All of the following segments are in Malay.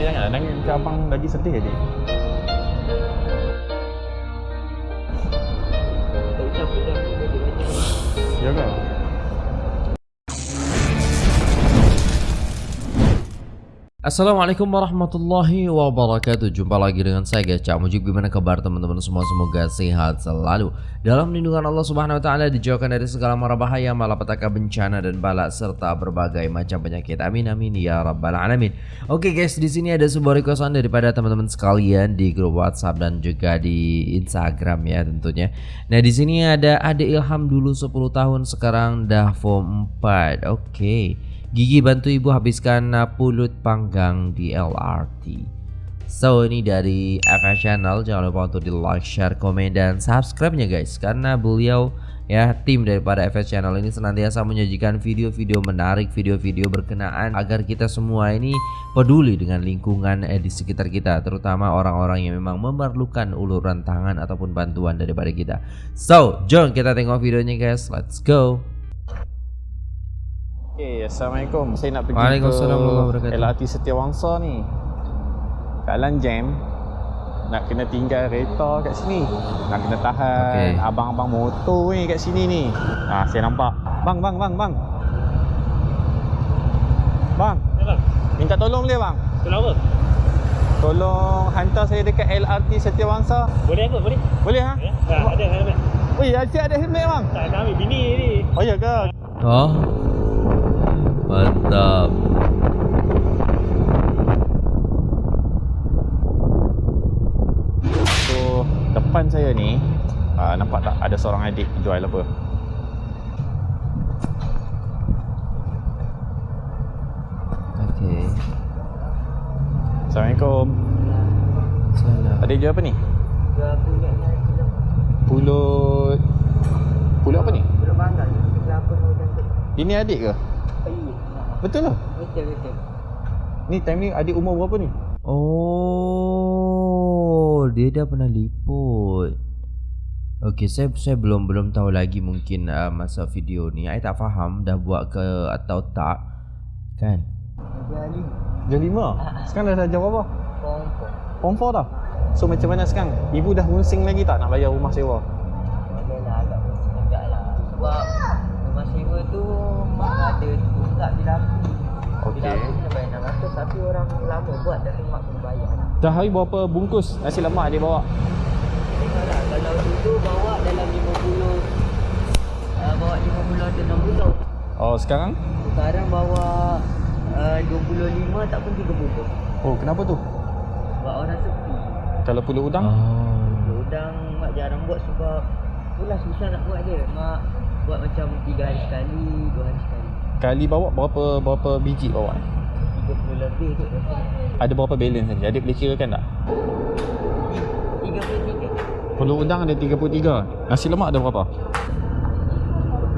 sedih sangat. Nangis ke abang lagi sedih adik. Ya ke? Assalamualaikum warahmatullahi wabarakatuh. Jumpa lagi dengan saya guys. Mujib Gimana kabar teman-teman? Semua Semoga sehat selalu. Dalam lindungan Allah subhanahu wa ta'ala Dijauhkan dari segala mara bahaya Malapetaka bencana dan balak Serta berbagai macam penyakit. Amin amin ya rabbal alamin. Oke guys di sini ada sebuah requestan Daripada teman-teman sekalian Di grup whatsapp dan juga di instagram ya tentunya. Nah di sini ada Ade Ilham dulu 10 tahun Sekarang dah form 4 Oke Gigi bantu ibu habiskan pulut panggang di LRT. So ini dari FS Channel jangan lupa untuk di like, share, komen dan subscribe-nya guys karena beliau ya tim daripada FS Channel ini senantiasa menyajikan video-video menarik, video-video berkenaan agar kita semua ini peduli dengan lingkungan eh, di sekitar kita terutama orang-orang yang memang memerlukan uluran tangan ataupun bantuan daripada kita. So, jom kita tengok videonya guys. Let's go. Okay, Assalamualaikum. Saya nak pergi Waalaikumsalam warahmatullahi ke wabarakatuh. LRT Setiawangsa ni. Keadaan jam. Nak kena tinggal kereta kat sini. Nak kena tahan abang-abang motor ni kat sini ni. Ah, saya nampak. Bang, bang, bang, bang. Bang. Minta tolong boleh bang? Tolong apa? Tolong hantar saya dekat LRT Setiawangsa. Boleh apa? Boleh? Boleh ha? Ya? Ada helmet. Oh ya, ada helmet bang. Tak, nak ambil bini ni. Oh ya ke? Oh Mantap. So depan saya ni uh, Nampak tak ada seorang adik jual apa? Okay Assalamualaikum. Salam Adik jual apa ni? Pulut. Pulut apa ni? Ini adik ke? Betul lah. Ni time ni adik umur berapa ni? Oh Dia dah pernah liput. Okay saya saya belum belum tahu lagi mungkin uh, masa video ni. I tak faham dah buat ke atau tak Kan? Jam 5 Sekarang dah jam berapa? Form 4 dah. So macam mana sekarang? Ibu dah pusing lagi tak nak bayar rumah sewa? Adalah agak pusing agak lah Sebab rumah sewa tu mak ada tunggak bila aku Okey. Bila aku kena bayar 600 tapi orang lama buat tapi mak kena bayar Dah hari berapa bungkus nasi lemak adik bawa? Tengoklah kalau dulu bawa dalam 50 uh, Bawa 50 atau 60 Oh sekarang? Sekarang bawa uh, 25 tak pun 30 Oh kenapa tu? Sebab orang sepi Kalau pulut udang? Oh Udang mak jarang buat sebab Itulah susah nak buat dia Mak buat macam 3 hari sekali 2 hari sekali Kali bawa berapa berapa biji bawa? 30 lebih Ada berapa balance tadi? Adik boleh kirakan tak? 33 Pulut udang ada 33 Nasi lemak ada berapa?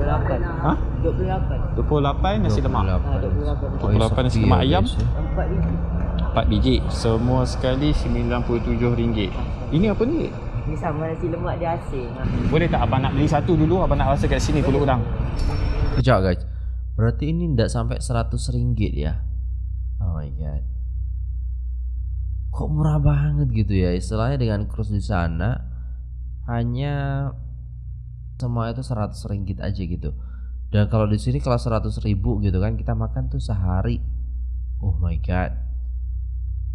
28 Ha? 28 28 nasi lemak Ha, 28 Oh, 28 nasi lemak ayam? Empat biji 4 biji Semua sekali RM97 Ini apa ni? Ni sama nasi lemak dia asing. Boleh tak abang nak beli satu dulu Abang nak rasa kat sini pulut udang Kejap guys Berarti ini tidak sampai 100 ringgit ya? Oh my god. Kok murah banget gitu ya? Istilahnya dengan kurs di sana Hanya Semua itu 100 ringgit aja gitu. Dan kalau di sini kalau 100 ribu gitu kan Kita makan tuh sehari. Oh my god.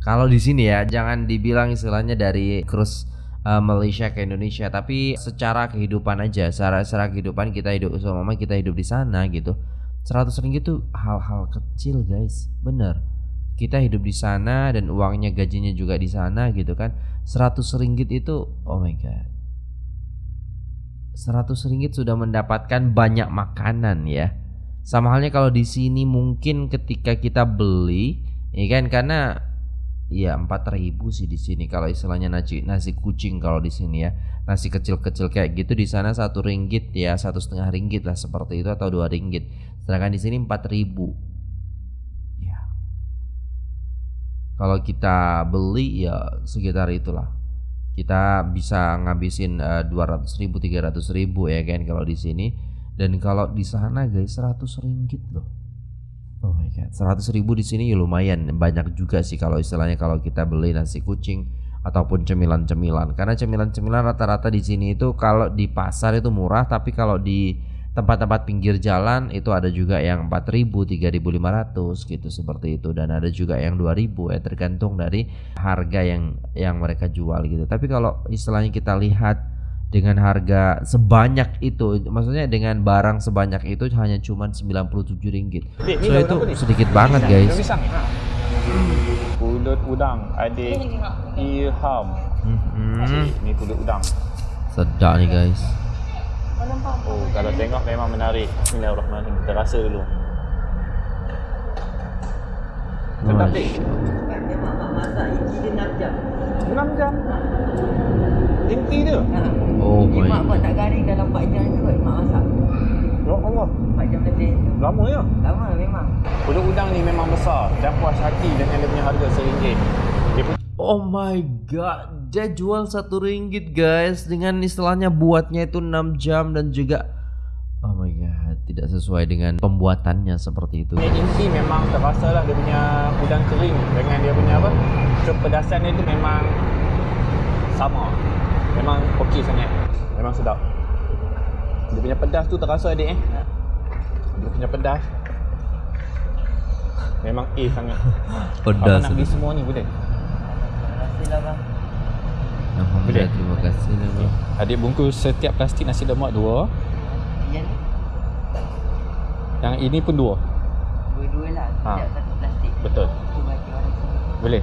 Kalau di sini ya Jangan dibilang istilahnya dari kurs uh, Malaysia ke Indonesia tapi secara kehidupan aja secara secara kehidupan kita hidup selama kita hidup di sana gitu 100 ringgit tuh hal-hal kecil guys. Bener. Kita hidup di sana dan uangnya gajinya juga di sana gitu kan. 100 ringgit itu oh my god. 100 ringgit sudah mendapatkan banyak makanan ya. Sama halnya kalau di sini mungkin ketika kita beli ya kan karena Iya 4000 sih di sini kalau istilahnya nasi nasi kucing kalau di sini ya. Nasi kecil-kecil kayak gitu di sana satu ringgit ya satu setengah ringgit lah seperti itu atau dua ringgit. Sedangkan di sini 4000 ya kalau kita beli ya sekitar itulah. Kita bisa ngabisin eh, dua ratus ribu tiga ratus ribu ya kan kalau di sini. Dan kalau di sana guys 100 ringgit loh Oh my god, 100 ribu di sini ya lumayan banyak juga sih kalau istilahnya kalau kita beli nasi kucing ataupun cemilan-cemilan. Karena cemilan-cemilan rata-rata di sini itu kalau di pasar itu murah, tapi kalau di tempat-tempat pinggir jalan itu ada juga yang 4000, 3500 gitu seperti itu dan ada juga yang 2000 ya tergantung dari harga yang yang mereka jual gitu. Tapi kalau istilahnya kita lihat dengan harga sebanyak itu maksudnya dengan barang sebanyak itu hanya cuma 97 ringgit ni so itu ni? sedikit banget guys ni. Pulut udang, adik Ilham. Mhm. Ni pulut udang. sedap nih guys Oh, kalau tengok memang menarik. Bismillahirrahmanirrahim. Kita rasa dulu. Sedap. Kan memang masak dia 6 jam. 6 jam. Inti dia. Ha. oh my mak buat tak garing dalam 4 jam tu kot mak masak. Ya Allah. 4 jam lebih. Lama ya. Lama memang. Pulut udang ni memang besar dan puas hati dengan dia punya harga RM1. Dia punya Oh my god, dia jual satu ringgit guys dengan istilahnya buatnya itu 6 jam dan juga Oh my god, tidak sesuai dengan pembuatannya seperti itu. inti memang terasa lah dia punya udang kering dengan dia punya apa kepedasan dia tu memang sama memang okey sangat memang sedap dia punya pedas tu terasa adik eh dia punya pedas memang A sangat Pedas. Abang nak beli semua ni boleh Terima bang. Alhamdulillah, Boleh? terima kasih lah bro. adik bungkus setiap plastik nasi lemak dua Yang ni yang ini pun dua dua-dua lah. Ha. Setiap satu plastik. betul boleh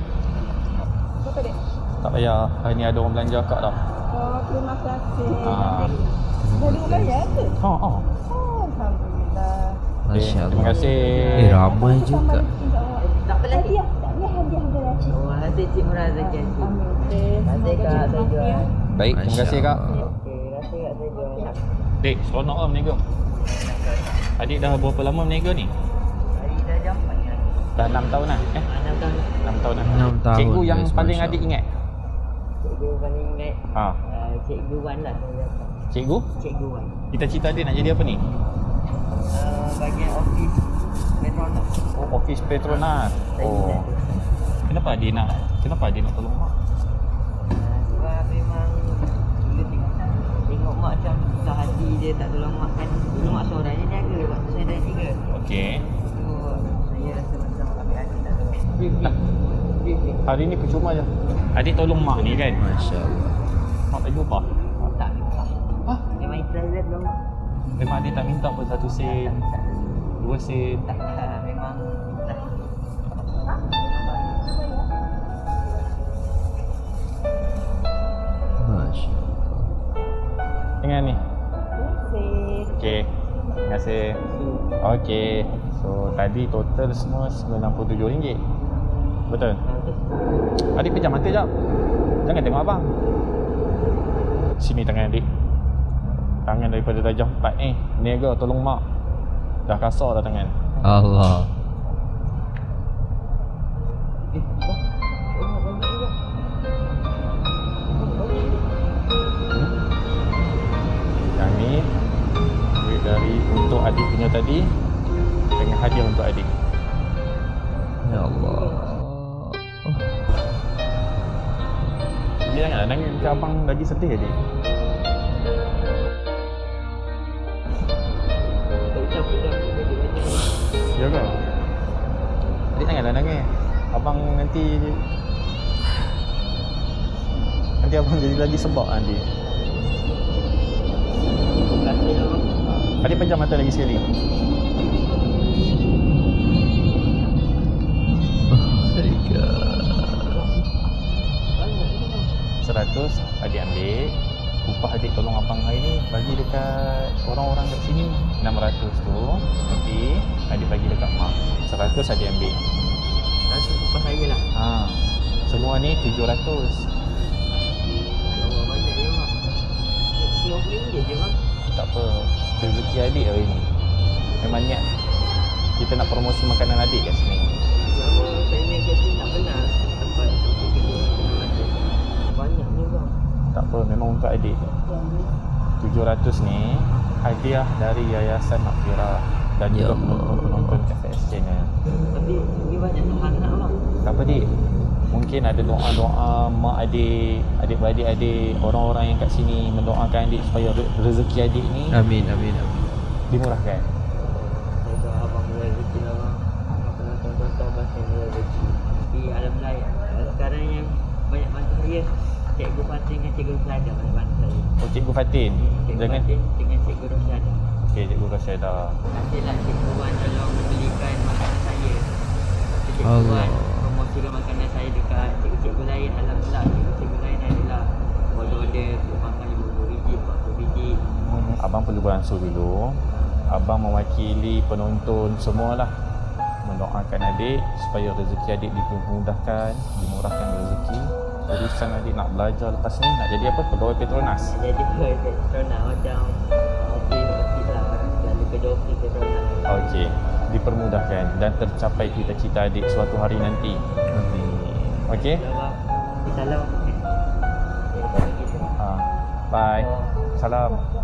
Berapa dek? tak payah hari ni ada orang belanja akak dah Oh, terima kasih. Ah. Jadi bayar ke? ha ha Oh, Alhamdulillah. Masya terima kasih Eh ramai juga. Tak apa lagi. Tak hadiah. Oh, hasil Cik Murah Zaki. Amin. Kak saya jual. baik terima kasih kak. Okey, rasa kat saya jual. Dek, seronok lah meniaga. Adik dah berapa lama meniaga ni? Hari dah jam 4 ni. Dah 6 tahun lah. Eh, 6 tahun. 6 tahun lah. Cikgu yang paling adik ingat? Cikgu paling ingat Ha, uh, Cikgu Wan lah saya cikgu? Cikgu Wan. Cita-cita adik nak jadi apa ni? Uh, bagian office Metronom. Oh, office Petronas. Oh. Kenapa adik nak? Kenapa adik nak tolong mak? Uh, sebab memang dulu tengok, tengok mak macam susah hati dia tak tolong mak kan. Dulu mak seorang je niaga waktu saya dah tiga. Okey. So saya rasa macam ambil hati tak tolong. Tak. Hari ni percuma je. Adik tolong mak ni kan? Masya Allah. Mak tak jumpa. Tak minta. Hah? Memang ikhlas dia. Memang adik tak minta pun satu sen, dua sen. Tak memang ikhlas. Masya Allah. Dengan ni. Terima Okey. Terima kasih. Okey. So tadi total semua RM97. Betul. Adik pejam mata jap. Jangan tengok abang. Sini tangan adik. Tangan daripada darjah 4 ni. Niaga tolong mak. Dah kasar dah tangan. Allah. Yang ni duit dari untuk adik punya tadi dengan hadiah untuk adik. Dia janganlah nangis ke abang lagi sedih adik. Ya ke? Adik janganlah nangis. Abang nanti Nanti abang jadi lagi sebab nanti. Adik pejam mata lagi sekali. Seratus adik ambil Upah adik tolong abang hari ni Bagi dekat orang-orang kat sini 600 tu Nanti adik bagi dekat mak Seratus adik ambil Langsung upah saya lah. ha. Semua ni 700 Allah banyak je mak. RM50 je mak. Tak apa Rezeki adik hari ni Memang niat Kita nak promosi makanan adik kat sini Tak apa memang untuk adik 700 ni Hadiah dari Yayasan Makfirah dan Ya juga penonton-penonton FS channel. Tapi ni banyak anak bang. apa dik mungkin ada doa-doa mak adik adik-beradik adik orang-orang yang kat sini mendoakan adik supaya re- rezeki adik ni Amin amin amin. dimurahkan doa abang rezeki lah bang. Abang penonton-tonton abang saya mula rezeki. Tapi alhamdulillah sekarang yang banyak bantu saya Cikgu Fatin dengan Cikgu Rosada banyak bantu saya. oh cikgu Fatin Cikgu jangan Fatin dengan Cikgu Rosada. okey cikgu Rasyada Nantilah Cikgu Wan tolong belikan makanan saya. Cikgu Allah. Wan promosikan makanan saya dekat cikgu-cikgu lain. Alhamdulillah cikgu-cikgu lain adalah order-order untuk makan 50 biji, 40 biji. abang perlu beransur dulu abang mewakili penonton semualah mendoakan adik supaya rezeki adik dipermudahkan dimurahkan rezeki urusan adik nak belajar lepas ni nak jadi apa pegawai Petronas Jadi Petronas macam office-office lah. Kalau kerja office Petronas. okey dipermudahkan dan tercapai cita-cita adik suatu hari nanti Amin. okey Salam. Salam. Ha. bye salam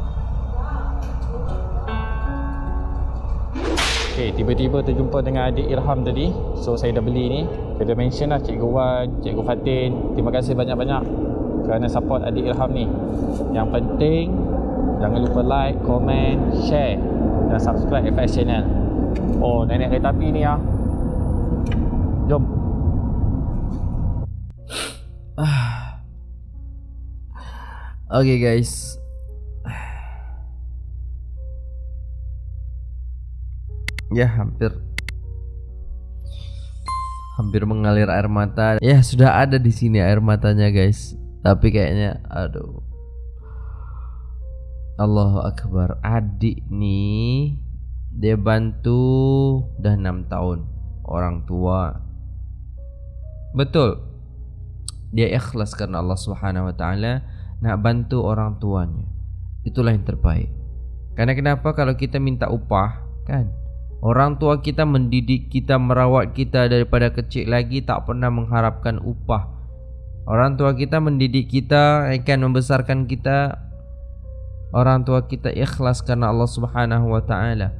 Okay, tiba-tiba terjumpa dengan adik Irham tadi. So saya dah beli ni. Dah mention lah Cikgu Wan, Cikgu Fatin. Terima kasih banyak-banyak Kerana support adik Irham ni. Yang penting Jangan lupa like, komen, share Dan subscribe FS channel. Oh, nenek kereta api ni ah. Jom. Okay guys. Ya hampir. Hampir mengalir air mata. Ya sudah ada di sini air matanya guys. Tapi kayaknya aduh. Allahu Akbar. Adik nih Dia bantu Dah 6 tahun. Orang tua. Betul. Dia ikhlas karena Allah Subhanahu Wa Taala Nak bantu orang tuanya. Itulah yang terbaik. Karena kenapa? Kalau kita minta upah Kan Orang tua kita mendidik kita Merawat kita daripada kecil lagi Tak pernah mengharapkan upah Orang tua kita mendidik kita Akan membesarkan kita Orang tua kita ikhlas karena Allah Subhanahu wa taala.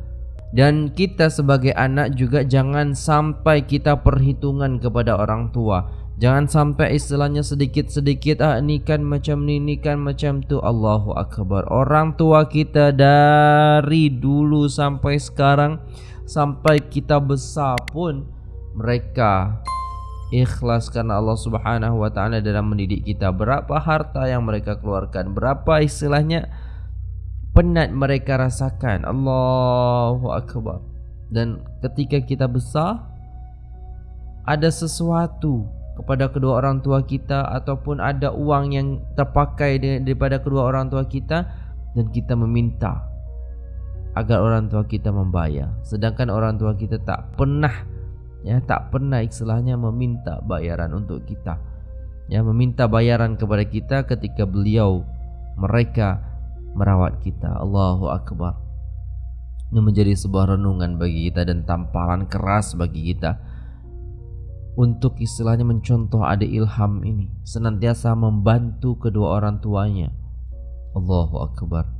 Dan kita sebagai anak juga jangan sampai kita perhitungan kepada orang tua. Jangan sampai istilahnya sedikit-sedikit ah ni kan macam ni ni kan macam tu Allahu akbar. Orang tua kita dari dulu sampai sekarang sampai kita besar pun mereka ikhlas karena Allah Subhanahu wa taala dalam mendidik kita. Berapa harta yang mereka keluarkan, berapa istilahnya penat mereka rasakan. Allahu akbar. Dan ketika kita besar ada sesuatu kepada kedua orang tua kita ataupun ada uang yang terpakai daripada kedua orang tua kita dan kita meminta agar orang tua kita membayar. Sedangkan orang tua kita tak pernah ya tak pernah istilahnya meminta bayaran untuk kita. Ya meminta bayaran kepada kita ketika beliau mereka merawat kita. Allahu Akbar. Ini menjadi sebuah renungan bagi kita dan tamparan keras bagi kita Untuk istilahnya mencontoh adik Ilham ini. Senantiasa membantu kedua orang tuanya. Allahu Akbar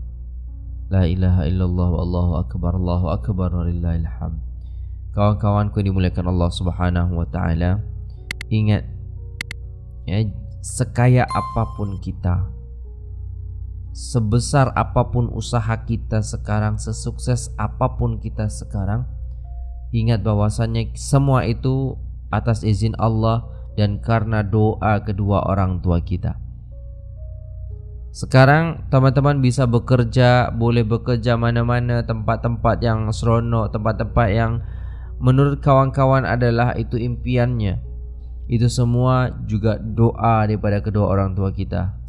La ilaha illallah Allahu Akbar Allahu Akbar Walillahilham Kawan-kawanku yang dimuliakan Allah Subhanahu Wa Taala Ingat ya, Sekaya apapun kita sebesar apapun usaha kita sekarang, sesukses apapun kita sekarang, ingat bahwasannya semua itu atas izin Allah dan karena doa kedua orang tua kita. Sekarang teman-teman bisa bekerja, boleh bekerja mana-mana tempat-tempat yang seronok, tempat-tempat yang menurut kawan-kawan adalah itu impiannya. Itu semua juga doa daripada kedua orang tua kita.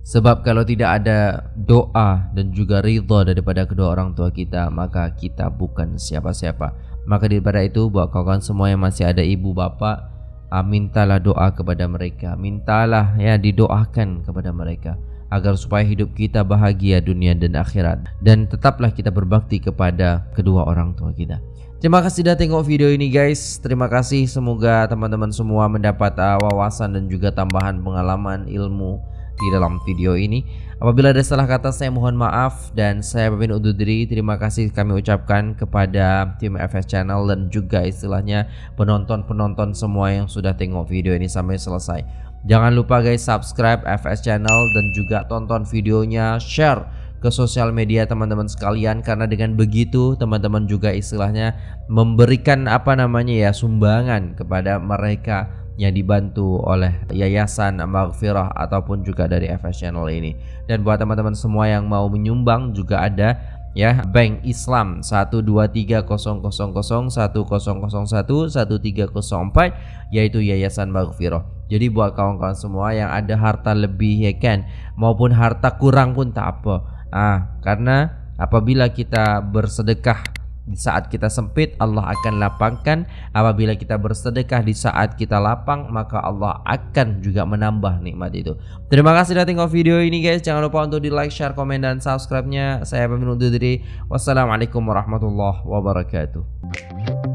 Sebab kalau tidak ada doa dan juga ridha daripada kedua orang tua kita Maka kita bukan siapa-siapa Maka daripada itu buat kawan-kawan semua yang masih ada ibu bapa ah, Mintalah doa kepada mereka Mintalah ya didoakan kepada mereka Agar supaya hidup kita bahagia dunia dan akhirat Dan tetaplah kita berbakti kepada kedua orang tua kita Terima kasih sudah tengok video ini guys Terima kasih semoga teman-teman semua mendapat uh, wawasan dan juga tambahan pengalaman ilmu di dalam video ini. Apabila ada salah kata saya mohon maaf dan saya pamit undur diri. Terima kasih kami ucapkan kepada tim FS Channel dan juga istilahnya penonton-penonton semua yang sudah tengok video ini sampai selesai. Jangan lupa guys subscribe FS Channel dan juga tonton videonya, share ke sosial media teman-teman sekalian karena dengan begitu teman-teman juga istilahnya memberikan apa namanya ya sumbangan kepada mereka yang dibantu oleh Yayasan Maghfirah ataupun juga dari FS Channel ini. Dan buat teman-teman semua yang mau menyumbang juga ada ya Bank Islam 12300100110011304 yaitu Yayasan Maghfirah. Jadi buat kawan-kawan semua yang ada harta lebih ya kan maupun harta kurang pun tak apa. Ah, karena apabila kita bersedekah di saat kita sempit Allah akan lapangkan. Apabila kita bersedekah di saat kita lapang maka Allah akan juga menambah nikmat itu. Terima kasih sudah tengok video ini guys. Jangan lupa untuk di like share komen dan subscribe nya saya undur diri. Wassalamualaikum warahmatullahi wabarakatuh